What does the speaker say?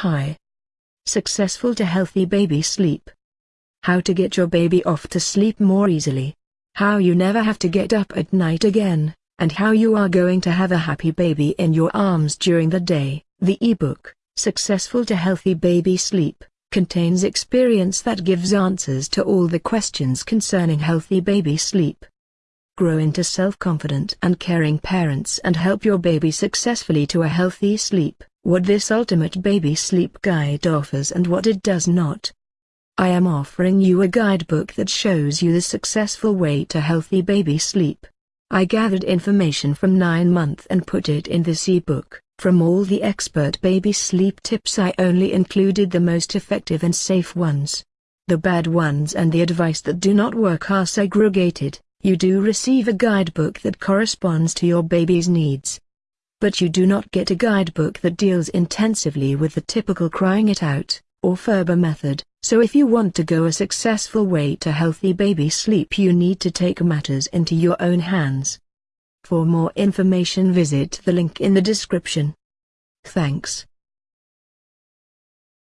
Hi. Successful to healthy baby sleep. How to get your baby off to sleep more easily. How you never have to get up at night again, and how you are going to have a happy baby in your arms during the day. The ebook, Successful to Healthy Baby Sleep, contains experience that gives answers to all the questions concerning healthy baby sleep. Grow into self-confident and caring parents and help your baby successfully to a healthy sleep, what this ultimate baby sleep guide offers and what it does not. I am offering you a guidebook that shows you the successful way to healthy baby sleep. I gathered information from 9 month and put it in this ebook. From all the expert baby sleep tips I only included the most effective and safe ones. The bad ones and the advice that do not work are segregated. You do receive a guidebook that corresponds to your baby's needs. But you do not get a guidebook that deals intensively with the typical crying it out, or Ferber method, so if you want to go a successful way to healthy baby sleep you need to take matters into your own hands. For more information visit the link in the description. Thanks.